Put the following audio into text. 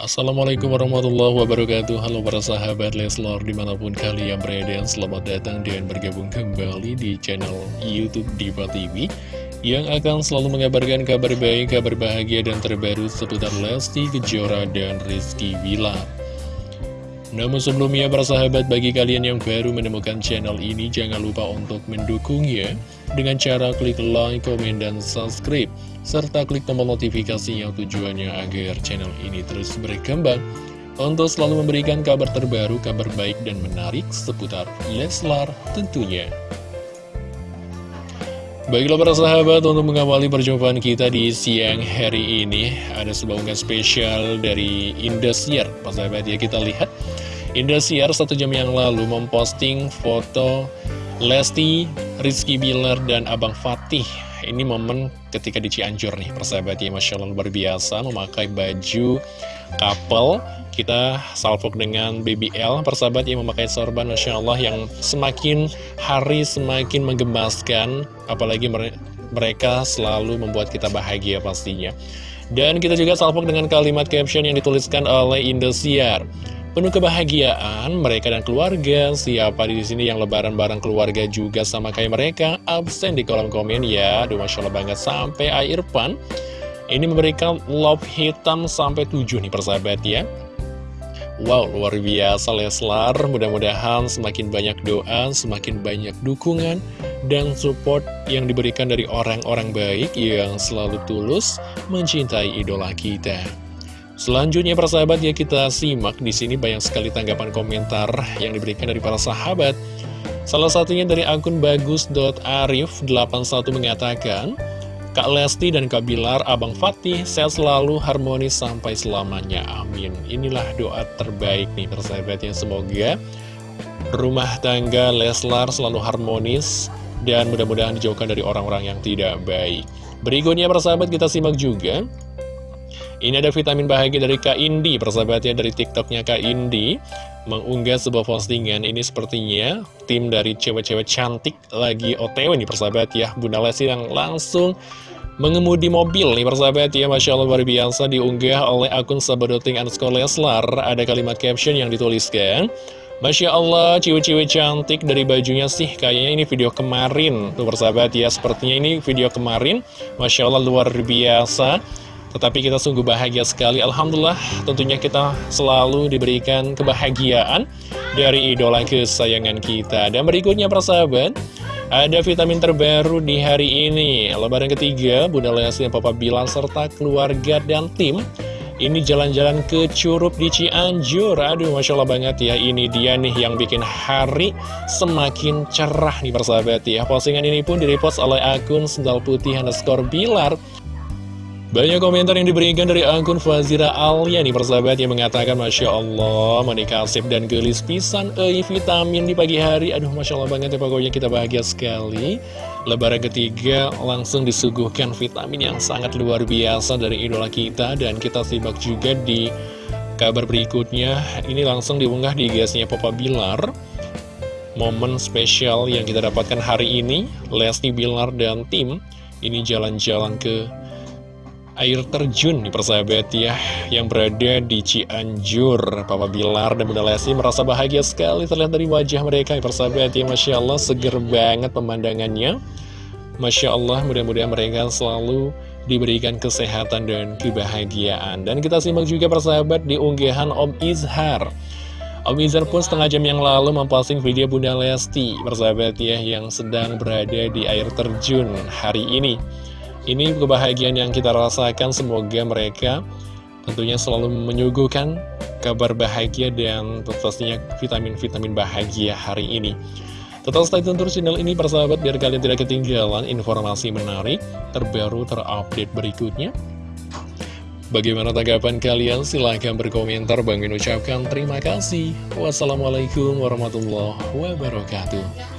Assalamualaikum warahmatullahi wabarakatuh. Halo para sahabat Leslor di mana pun kalian berada Selamat datang dan bergabung kembali di channel Youtube Diva TV Yang akan selalu mengabarkan kabar baik, kabar bahagia dan terbaru seputar Lesti Kejora dan Rizky Bilar namun sebelumnya para sahabat bagi kalian yang baru menemukan channel ini jangan lupa untuk mendukungnya. Dengan cara klik like, komen, dan subscribe serta klik tombol notifikasi yang tujuannya agar channel ini terus berkembang. Untuk selalu memberikan kabar terbaru, kabar baik dan menarik seputar Leslar tentunya. Baiklah para sahabat, untuk mengawali perjumpaan kita di siang hari ini Ada sebuah unggahan spesial dari Indosiar. Para sahabat ya kita lihat. Indosiar satu jam yang lalu memposting foto Lesti, Rizky Bilar, dan Abang Fatih Ini momen ketika di Cianjur nih persahabat ya Masya Allah luar biasa memakai baju couple Kita salvok dengan BBL persahabat yang memakai sorban Masya Allah yang semakin hari semakin menggemaskan Apalagi mereka selalu membuat kita bahagia pastinya. Dan kita juga salvok dengan kalimat caption yang dituliskan oleh Indosiar Penuh kebahagiaan mereka dan keluarga. Siapa di sini yang lebaran bareng keluarga juga sama kayak mereka? Absen di kolom komen ya. Aduh, Masya Allah banget. Sampai air pan. Ini memberikan love hitam sampai 7 nih persahabat ya. Wow, luar biasa Leslar. Mudah-mudahan semakin banyak doa, semakin banyak dukungan dan support yang diberikan dari orang-orang baik yang selalu tulus mencintai idola kita. Selanjutnya persahabat ya kita simak di sini banyak sekali tanggapan komentar yang diberikan dari para sahabat. Salah satunya dari akun bagus.arif81 mengatakan, Kak Lesti dan Kak Bilar, Abang Fatih, sehat selalu harmonis sampai selamanya. Amin. Inilah doa terbaik nih persahabat yang semoga rumah tangga Leslar selalu harmonis dan mudah-mudahan dijauhkan dari orang-orang yang tidak baik. Berikutnya persahabat kita simak juga ini ada vitamin bahagia dari Kak Indi, persahabatnya dari TikToknya Kak Indi mengunggah sebuah postingan. Ini sepertinya tim dari cewek-cewek cantik lagi OTW nih persahabat ya. Bunda Lesti yang langsung mengemudi mobil nih persahabat ya. Masya Allah luar biasa diunggah oleh akun sabadoting underscore Leslar. Ada kalimat caption yang dituliskan. Masya Allah, cewek-cewek cantik dari bajunya sih Kayaknya ini video kemarin Tuh persahabat ya, sepertinya ini video kemarin Masya Allah luar biasa tetapi kita sungguh bahagia sekali. Alhamdulillah tentunya kita selalu diberikan kebahagiaan Dari idola kesayangan kita. Dan berikutnya persahabat Ada vitamin terbaru di hari ini. Lebaran ketiga Bunda Lesti dan Papa Bilang serta keluarga dan tim ini jalan-jalan ke Curup di Cianjur. Aduh Masya Allah banget ya Ini dia nih yang bikin hari semakin cerah nih persahabat ya. Postingan ini pun direpost oleh akun Sendal Putih underscore Bilar banyak komentar yang diberikan dari akun Fazira Alia nih persahabat yang mengatakan Masya Allah menikah dan gelis pisan eh vitamin di pagi hari. Aduh Masya Allah banget ya pokoknya kita bahagia sekali. Lebaran ketiga langsung disuguhkan vitamin yang sangat luar biasa dari idola kita Dan kita simak juga di kabar berikutnya. Ini langsung diunggah di gasnya Papa Bilar. Momen spesial yang kita dapatkan hari ini Lesti Bilar dan tim Ini jalan-jalan ke air terjun nih persahabat ya yang berada di Cianjur. Papa Bilar dan Bunda Lesti merasa bahagia sekali terlihat dari wajah mereka. Ya persahabat ya Masya Allah seger banget pemandangannya. Masya Allah mudah-mudahan mereka selalu diberikan kesehatan dan kebahagiaan. Dan kita simak juga persahabat di unggahan Om Izhar. Om Izhar pun setengah jam yang lalu memposting video Bunda Lesti persahabat ya yang sedang berada di air terjun hari ini ini kebahagiaan yang kita rasakan, semoga mereka tentunya selalu menyuguhkan kabar bahagia dan pastinya vitamin-vitamin bahagia hari ini. Tetap stay tune terus channel ini persahabat biar kalian tidak ketinggalan informasi menarik, terbaru, terupdate berikutnya. Bagaimana tanggapan kalian? Silahkan berkomentar. Bang ucapkan terima kasih. Wassalamualaikum warahmatullahi wabarakatuh.